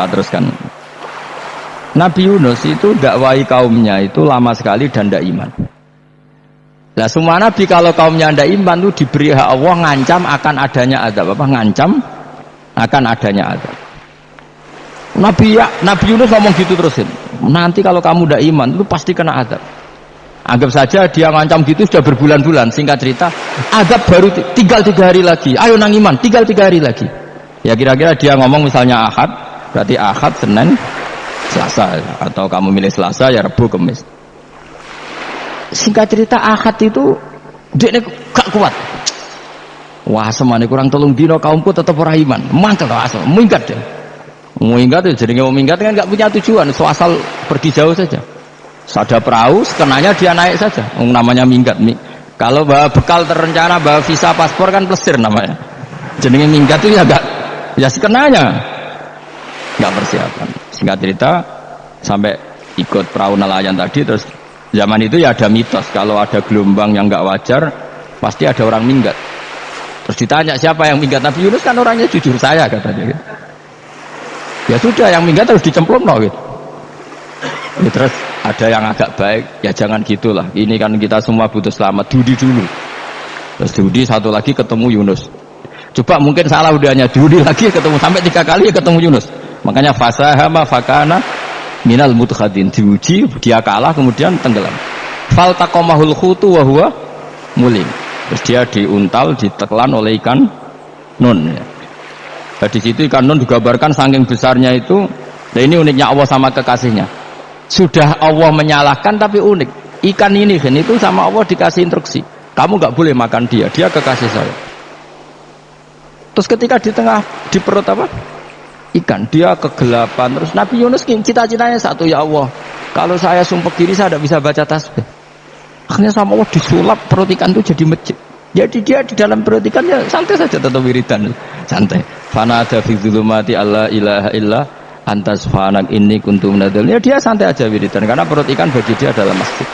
Saya teruskan. Nabi Yunus itu dakwai kaumnya itu lama sekali dan tidak iman. Nah semua nabi kalau kaumnya tidak iman itu diberi hak Allah ngancam akan adanya azab apa ngancam akan adanya azab. Nabi ya, Nabi Yunus ngomong gitu terusin. Nanti kalau kamu tidak iman itu pasti kena azab. Anggap saja dia ngancam gitu sudah berbulan-bulan. Singkat cerita, azab baru tinggal tiga hari lagi. Ayo nang iman, tinggal tiga hari lagi. Ya kira-kira dia ngomong misalnya Ahad, berarti Ahad, Senin, Selasa. Atau kamu milih Selasa ya Rabu Kamis singkat cerita Ahad itu dia gak kuat. Wah semane kurang tolong dino kaumku tetap orang iman. Mantel asal. Minggat deh minggat ya jadi mau minggat kan gak punya tujuan. So asal pergi jauh saja. Ada perahu sekenanya dia naik saja. Namanya minggat kalau bawa bekal terencana bawa visa paspor kan plesir namanya. Jadi minggat itu ya gak ya sekenanya nggak persiapan. Singkat cerita sampai ikut perahu nelayan tadi terus zaman itu ya ada mitos kalau ada gelombang yang nggak wajar pasti ada orang minggat. Terus ditanya siapa yang minggat? Nabi Yunus kan orangnya jujur saya katanya gitu. ya sudah yang minggat harus dicemplung no, gitu. ya, terus ada yang agak baik ya jangan gitulah. Ini kan kita semua butuh selamat. Dudi dulu. Terus Dudi satu lagi ketemu Yunus. Coba mungkin salah udahnya Dudi lagi ketemu sampai tiga kali ketemu Yunus Makanya fasahama fakana minal mutkhadin diuji dia kalah kemudian tenggelam. Fal takomahul khutu wa huwa mulim. Terus dia diuntal, ditelan oleh ikan nun. Ya. Nah, di situ ikan nun digambarkan saking besarnya itu. Nah ini uniknya Allah sama kekasihnya. Sudah Allah menyalahkan tapi unik. Ikan ini kan itu sama Allah dikasih instruksi. Kamu nggak boleh makan dia, dia kekasih saya. Terus ketika di tengah di perut apa? Ikan. Dia kegelapan. Terus Nabi Yunus cita-citanya satu ya Allah kalau saya sumpah kiri saya tidak bisa baca tasbih. Akhirnya sama Allah disulap perut ikan itu jadi masjid. Jadi dia di dalam perut ikannya santai saja tetap wiridan. Santai. Fana ada fi zulumati Allah ilaha illa antas fanak ini kuntum nadal ya dia santai aja wiridan karena perut ikan bagi dia adalah masjid.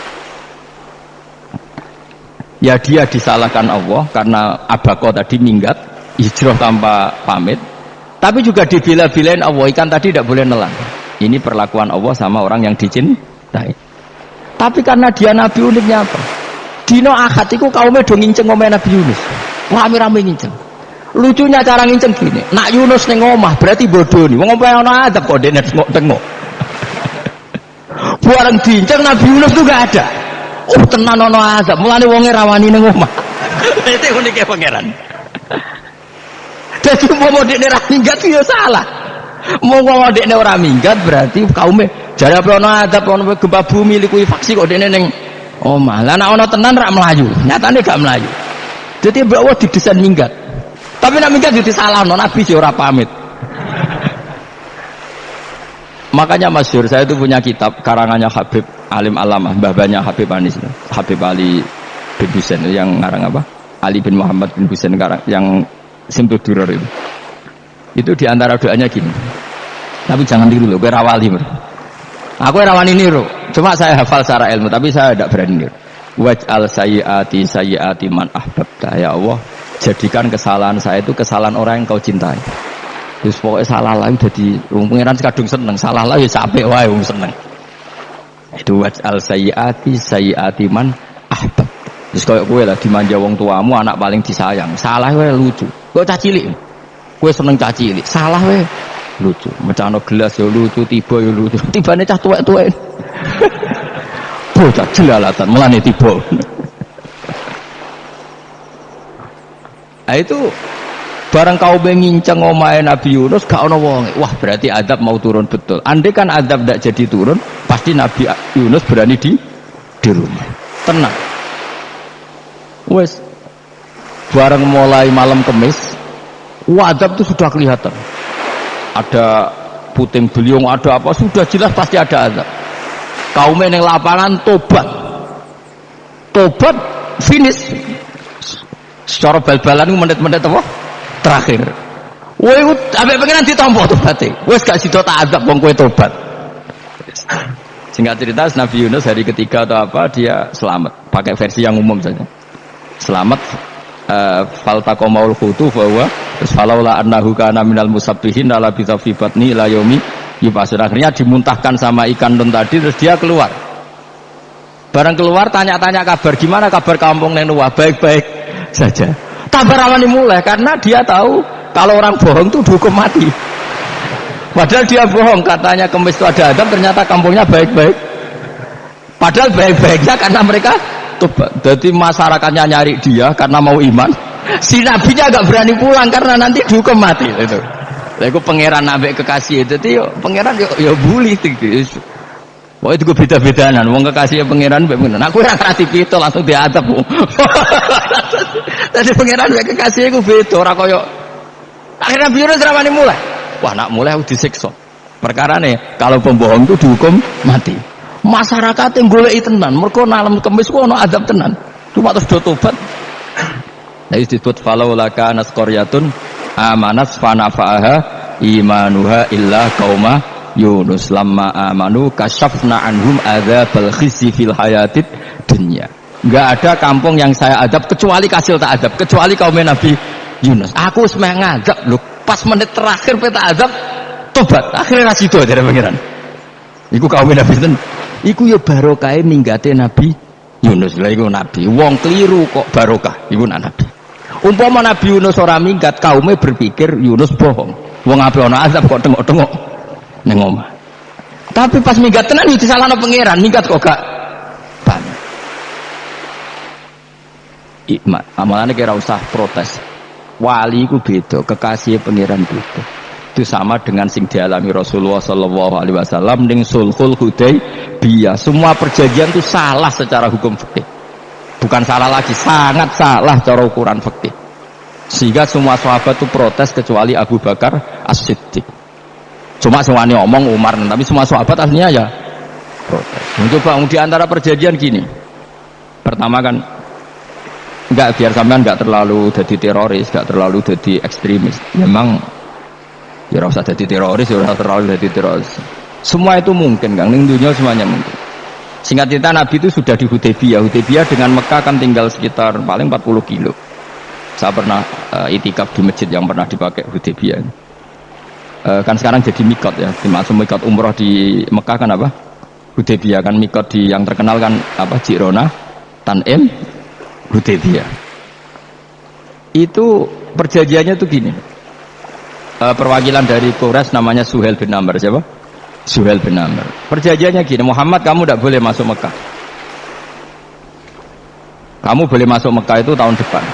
Ya dia disalahkan Allah karena abako tadi minggat hijrah tanpa pamit tapi juga dibela-belain Allah ikan tadi tidak boleh nelan. Ini perlakuan Allah sama orang yang dicintai. Tapi karena dia Nabi uniknya apa? Dino akad itu kaumnya dong nginceng ngomel Nabi Yunus. Rame-rame nginceng. Lucunya cara nginceng gini. Nak Yunus neng omah berarti bodoh nih. Wong ono adab kok dene tengok-tengok. Buareng diinceng Nabi Yunus tuh gak ada. Oh tenan ono adab. Mulane wonge rawani neng omah. Itu uniknya pangeran. Jadi mau dekne ora minggat ya salah. Mau mau dekne ora minggat berarti kaumnya jadi apa ono adab ono gempa bumi liku faksi kok dekne ning oh malah nek ono tenan rak melayu. Nyatane gak melayu. Jadi bawa didesain minggat. Tapi nak minggat jadi salah no nabi sih ora pamit. Makanya masyur saya itu punya kitab karangannya Habib Alim Alamah, babanya Habib Anis, Habib Ali bin Husain yang ngarang apa? Ali bin Muhammad bin Husain yang Simtul duror itu. Itu di antara doanya gini. Tapi jangan tiru loh, gue rawali bro. Aku rawani niru, cuma saya hafal secara ilmu, tapi saya tidak berani niru. Waj'al sayyati sayyati man ahbabta ya Allah. Jadikan kesalahan saya itu kesalahan orang yang kau cintai. Terus pokoknya salah lagi jadi pengiran kadung seneng, salah lagi capek wae wong seneng. Itu waj'al sayyati sayyati man ahbab. Terus kayak gue lah dimanja wong tuamu anak paling disayang. Salah gue lucu. Gue cacilik. Gue seneng cacilik. Salah gue lucu. Macam gelas ya lucu, tiba ya lucu. Tiba nih cah tuwek tuwek. Bocah jelalatan, melani tiba. nah itu barang kau mengincang omae Nabi Yunus gak ono wong wah berarti adab mau turun betul andai kan adab tidak jadi turun pasti Nabi Yunus berani di di rumah tenang wes bareng mulai malam kemis wadab itu sudah kelihatan. Ada puting beliung ada apa sudah jelas pasti ada azab. Kaum yang lapangan tobat. Tobat finish. Secara bal-balan menit-menit apa? Terakhir. Woi, abe pengen ditompo tobaté. Wes gak sida tak azab wong kowe tobat. Singkat cerita Nabi Yunus hari ketiga atau apa dia selamat. Pakai versi yang umum saja. Selamat uh, faltaqamaul khutu bahwa terus falaula annahu kana minal musabbihin ala bi batni ila yaumi. Yubasun akhirnya dimuntahkan sama ikan don tadi terus dia keluar. Barang keluar tanya-tanya kabar gimana kabar kampung Nenua baik-baik saja. Kabar awal mulai karena dia tahu kalau orang bohong tuh dihukum mati. Padahal dia bohong katanya kemis itu ada adab ternyata kampungnya baik-baik. Padahal baik-baiknya karena mereka tobat jadi masyarakatnya nyari dia karena mau iman si nabinya agak berani pulang karena nanti dihukum mati itu Lalu pangeran nabi kekasih jadi pangeran yo yo bully gitu. Wah itu gue beda-bedanan, wong kekasih pangeran mbek ngono. Aku ora ngerti pitu langsung diadab. Tadi pangeran mbek kekasih gue beda ora koyo Akhirnya biru rawani mulai. Wah nak mulai aku disiksa. Perkara nih kalau pembohong itu dihukum mati masyarakat yang golek tenan mereka nalam kemis ku ono adab tenan cuma terus do tobat nah disebut falau laka anas koryatun amanat fanafa'aha imanuha illa kauma Yunus lama amanu kasyafna anhum adzabal khizi fil hayatid dunya enggak ada kampung yang saya adab kecuali kasil tak adab kecuali kaum Nabi Yunus aku semeh ngadab lu pas menit terakhir peta adab tobat akhirnya rasido dari pangeran iku kaum Nabi Iku ya barokah minggate Nabi Yunus. Lah iku nabi. Wong keliru kok barokah. Iku nabi. Umpama Nabi Yunus ora minggat, kaumnya berpikir Yunus bohong. Wong ape ana azab kok tengok-tengok ning omah. Tapi pas minggat tenan itu salah pangeran, minggat kok gak banyak. Ikmat, amalannya kira usah protes. Wali ku beda, kekasih pangeran beda itu sama dengan sing dialami Rasulullah Shallallahu Alaihi Wasallam dengan sulhul Hudaybiyah semua perjanjian itu salah secara hukum fikih bukan salah lagi sangat salah cara ukuran fikih. Sehingga semua sahabat itu protes kecuali Abu Bakar As-Siddiq. Cuma semuanya omong Umar tapi semua sahabat aslinya ya protes. Coba di antara perjanjian gini. Pertama kan enggak biar sampean enggak terlalu jadi teroris enggak terlalu jadi ekstremis. Memang ya rasa jadi teroris ya rasa terlalu jadi teroris. Semua itu mungkin kan ning dunia semuanya mungkin singkat cerita Nabi itu sudah di Hudaybiyah Hudaybiyah dengan Mekah kan tinggal sekitar paling 40 kilo. Saya pernah uh, itikaf di masjid yang pernah dipakai Hudaybiyah uh, kan sekarang jadi mikot ya. Dimaksud mikot umroh di Mekah kan apa? Hudaybiyah kan mikot di yang terkenal kan apa? Jirona Tanim Hudaybiyah itu perjanjiannya tuh gini. Uh, perwakilan dari Quraisy namanya Suhel bin Amr. Siapa? Suhel bin Amr. Perjanjiannya gini, Muhammad kamu tidak boleh masuk Mekah. Kamu boleh masuk Mekah itu tahun depan.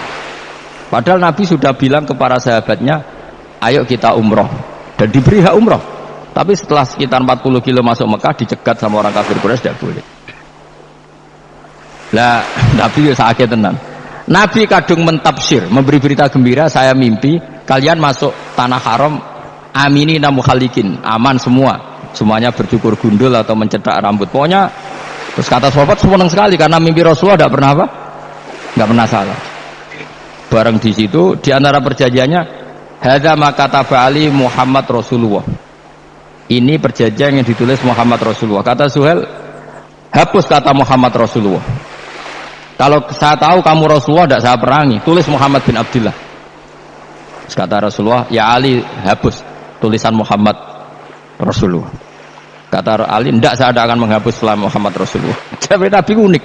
Padahal Nabi sudah bilang kepada sahabatnya, ayo kita umroh. Dan diberi hak umroh. Tapi setelah sekitar 40 kilo masuk Mekah, dicegat sama orang kafir Quraisy tidak boleh. Lah, Nabi sakit tenang. Nabi kadung mentafsir, memberi berita gembira, saya mimpi kalian masuk tanah haram amini namukhalikin aman semua semuanya bercukur gundul atau mencetak rambut. Pokoknya terus kata sahabat senang sekali karena mimpi Rasulullah tidak pernah apa? Nggak pernah salah. Bareng di situ di antara perjanjiannya hadza maka Ali Muhammad Rasulullah. Ini perjanjian yang ditulis Muhammad Rasulullah. Kata Suhel hapus kata Muhammad Rasulullah. Kalau saya tahu kamu Rasulullah tidak saya perangi. Tulis Muhammad bin Abdullah kata Rasulullah ya Ali hapus tulisan Muhammad Rasulullah. Kata Ali tidak saya akan menghapus setelah Muhammad Rasulullah. Tapi Nabi unik.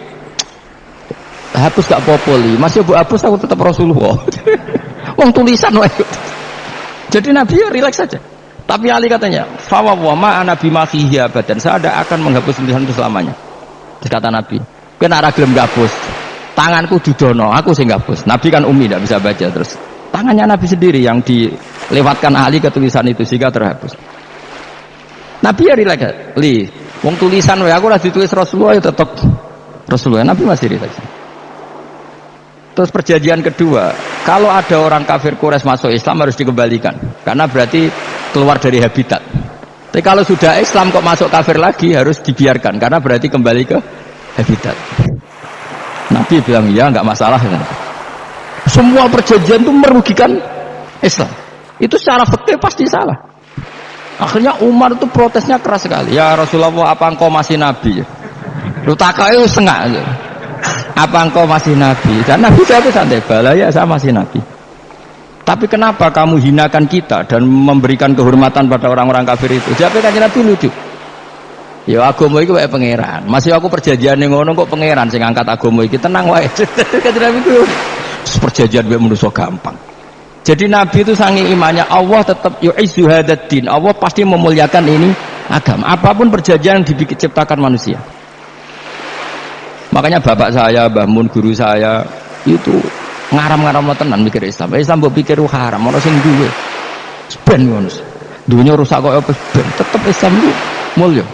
Hapus gak populi masih bu hapus aku tetap Rasulullah. Wong tulisan jadi Nabi ya rileks saja. Tapi Ali katanya fawwa ma nabi mafihi dan saya ada akan menghapus tulisan itu selamanya. Terus kata Nabi kena ragilem gabus tanganku didono aku sih gabus Nabi kan umi tidak bisa baca terus. Tangannya Nabi sendiri yang dilewatkan ahli ke tulisan itu sehingga terhapus Nabi ya rileks. Li wong tulisan ya aku lagi tulis Rasulullah ya tetap Rasulullah Nabi masih rileks. Terus perjanjian kedua kalau ada orang kafir Quraisy masuk Islam harus dikembalikan karena berarti keluar dari habitat. Tapi kalau sudah Islam kok masuk kafir lagi harus dibiarkan karena berarti kembali ke habitat. Nabi bilang ya nggak masalah. Semua perjanjian itu merugikan Islam. Itu secara fakir pasti salah akhirnya Umar itu protesnya keras sekali ya Rasulullah apa engkau masih nabi lu takai setengah apa engkau masih nabi? Dan nabi jawab santai, bala ya saya masih nabi. Tapi kenapa kamu hinakan kita dan memberikan kehormatan pada orang-orang kafir itu? Jawabnya kan nabi lucu. Ya agama itu kayak pangeran. Masih aku perjanjian yang ngono kok pangeran sing angkat agama iki tenang wae. Kata Nabi itu perjanjian gue manusia gampang. Jadi Nabi itu sangi imannya Allah tetap yu'izu hadatin. Allah pasti memuliakan ini agama. Apa pun perjanjian yang diciptakan manusia. Makanya bapak saya, Mbah guru saya itu ngaram-ngaram tenan mikir Islam. Islam mbok pikir haram, ono sing duwe. Ben ngono. Dunia rusak kok apa ben tetep Islam itu mulya.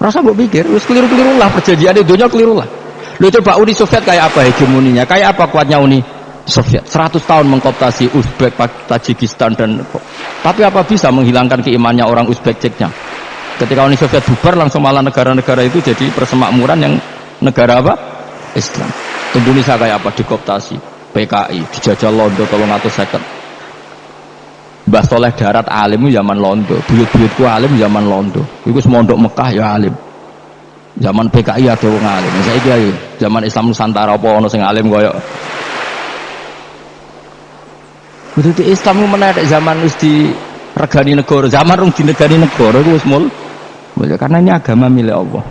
Rasa mbok pikir, wis keliru-keliru lah perjanjian dunia keliru lah. Lu coba Uni Soviet kayak apa hegemoninya? Kayak apa kuatnya Uni Soviet? 100 tahun mengkoptasi Uzbek, Tajikistan dan tapi apa bisa menghilangkan keimannya orang Uzbek Ceknya? Ketika Uni Soviet bubar langsung malah negara-negara itu jadi persemakmuran yang negara apa? Islam. Indonesia kayak apa? Dikoptasi, PKI, dijajah Londo kalau ngatur second. Mbah Soleh Darat alim zaman Londo, buyut-buyutku alim zaman Londo. Iku semondok Mekah ya alim. Zaman PKI ada wong alim. Saya kira zaman Islam Nusantara apa ono sing alim koyo Betul Islam menarik zaman wis di regani negara, zaman rung di negani negara itu mul. Karena ini agama milik Allah.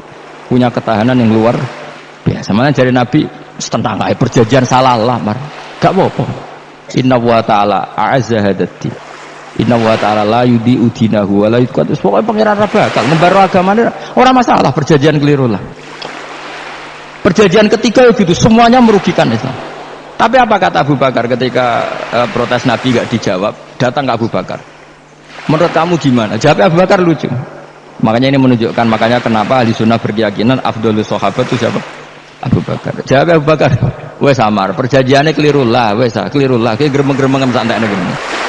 Punya ketahanan yang luar biasa. Mana jadi Nabi tentang perjanjian salah lah, mar. Gak apa-apa. Inna wa ta'ala a'azza hadati. Inna wa ta'ala la yudi udinahu wa la yudqat. Pokoknya pangeran bakal ngembar agamanya orang masalah perjanjian keliru lah. Perjanjian ketiga itu semuanya merugikan Islam. Tapi apa kata Abu Bakar ketika uh, protes Nabi gak dijawab, datang ke Abu Bakar. Menurut kamu gimana? Jawab Abu Bakar lucu. Makanya ini menunjukkan makanya kenapa ahli sunnah berkeyakinan Abdul Sahabat itu siapa? Abu Bakar. Jawab Abu Bakar. Wes samar, perjanjiannya keliru lah, wes keliru lah. Kayak geremeng-geremeng santai nih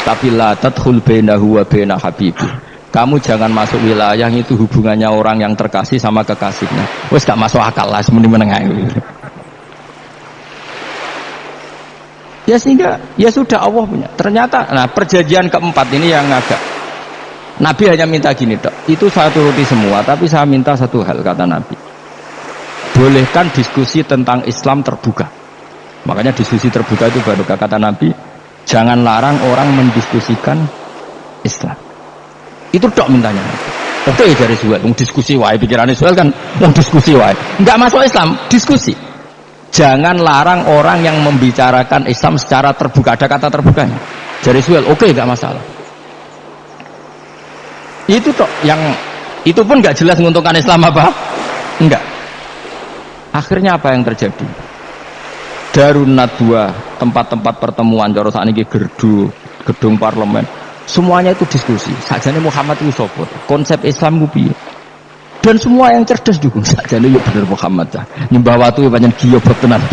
tapi la tadkhul bainahu wa baina habibi kamu jangan masuk wilayah itu hubungannya orang yang terkasih sama kekasihnya wes gak masuk akal lah semuanya menengah ya sehingga ya sudah Allah punya ternyata nah perjanjian keempat ini yang agak Nabi hanya minta gini dok itu saya turuti semua tapi saya minta satu hal kata Nabi bolehkan diskusi tentang Islam terbuka makanya diskusi terbuka itu baru kata Nabi Jangan larang orang mendiskusikan Islam. Itu dok mintanya. Oke okay, dari Suhail, diskusi wae pikirannya Suhail kan diskusi wae. Enggak masuk Islam, diskusi. Jangan larang orang yang membicarakan Islam secara terbuka. Ada kata terbukanya. Dari Suhail, oke okay, enggak masalah. Itu toh yang itu pun nggak jelas menguntungkan Islam apa? Enggak. Akhirnya apa yang terjadi? Darun Nadwa, tempat-tempat pertemuan saat ini gerdu, gedung parlemen, semuanya itu diskusi. Sajane Muhammad itu konsep Islam itu Dan semua yang cerdas dukung sajane ya bener Muhammad ya. Nyembah watu ya banyak goblok tenan.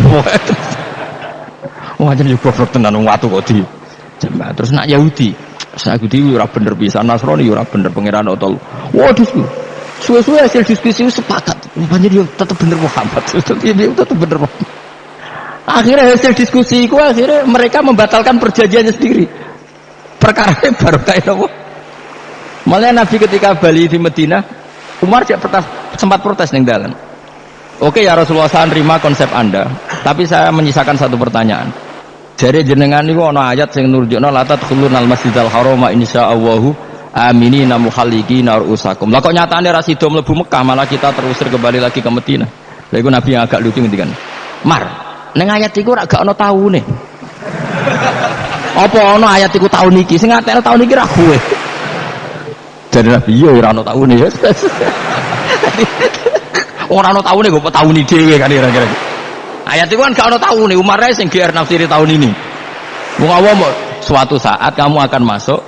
Wah, jadi goblok tenan watu kok di Terus nak Yahudi, Yahudi ora bener bisa, Nasrani ora bener pangeran otol. Wah, diskusi. Suwe-suwe hasil diskusi sepakat. Banyak dia tetap bener Muhammad. Tetap bener Muhammad. Akhirnya hasil diskusi itu akhirnya mereka membatalkan perjanjiannya sendiri. Perkara baru kayak apa? Malah Nabi ketika Bali di Medina, Umar protes, sempat protes nih dalam. Oke ya Rasulullah saya terima konsep Anda, tapi saya menyisakan satu pertanyaan. Jadi jenengan ini ana ayat sing nurjukno la tadkhulun al masjidal harama insyaallahu aminina muhallikina rusakum. Lah kok nyatane ra sida mlebu Mekah malah kita terusir kembali lagi ke Medina. Iku Nabi yang agak lucu ngendikan. Mar, Neng ayat iku ora gak ana taune. Apa ana ayat iku tahun iki? Sing ngatekno tahun iki ra kowe. Jadi Nabi iya ora ana taune ya. Ora ana taune kok tahun dhewe kan kira-kira. Ayat itu kan gak ana taune, Umar sing GR nafsiri tahun ini. Wong awam suatu saat kamu akan masuk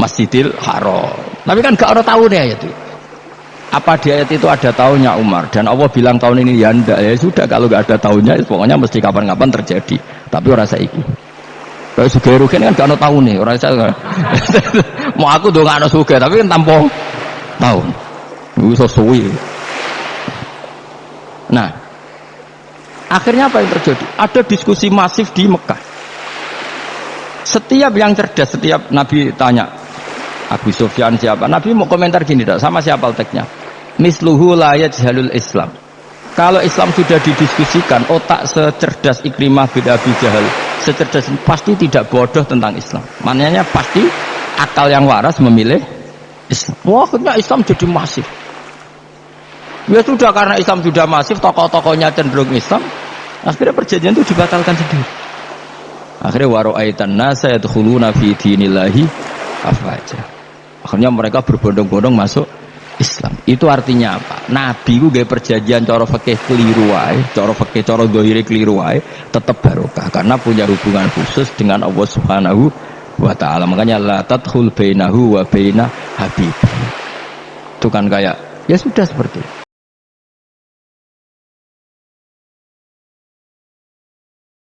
Masjidil Haram. Tapi kan gak ana taune ayat itu apa di ayat itu ada tahunnya Umar dan Allah bilang tahun ini ya enggak ya sudah kalau nggak ada tahunnya pokoknya mesti kapan-kapan terjadi tapi orang saya ini kalau suge rugen kan gak ada tahun nih orang saya mau aku dong ada suge tapi kan tanpa tahun itu sesuai nah akhirnya apa yang terjadi ada diskusi masif di Mekah setiap yang cerdas setiap Nabi tanya Abu Sufyan siapa? Nabi mau komentar gini tak sama siapa teksnya. Misluhu layat jalul Islam. kalau Islam sudah didiskusikan otak secerdas Ikrimah bin Abi Jahal secerdas pasti tidak bodoh tentang Islam. Maknanya pasti akal yang waras memilih Islam. Wah akhirnya Islam jadi masif. Ya sudah karena Islam sudah masif tokoh-tokohnya cenderung Islam akhirnya perjanjian itu dibatalkan sendiri. Akhirnya waro'aitan nasa yadkhuluna fi dinillahi afaja akhirnya mereka berbondong-bondong masuk Islam. Itu artinya apa? Nabi ku gaya perjanjian cara fakih keliru wae, cara fakih cara dohiri keliru wae, tetap barokah karena punya hubungan khusus dengan Allah Subhanahu wa taala. Makanya la tadkhul bainahu wa baina habib. Itu kan kayak ya sudah seperti itu.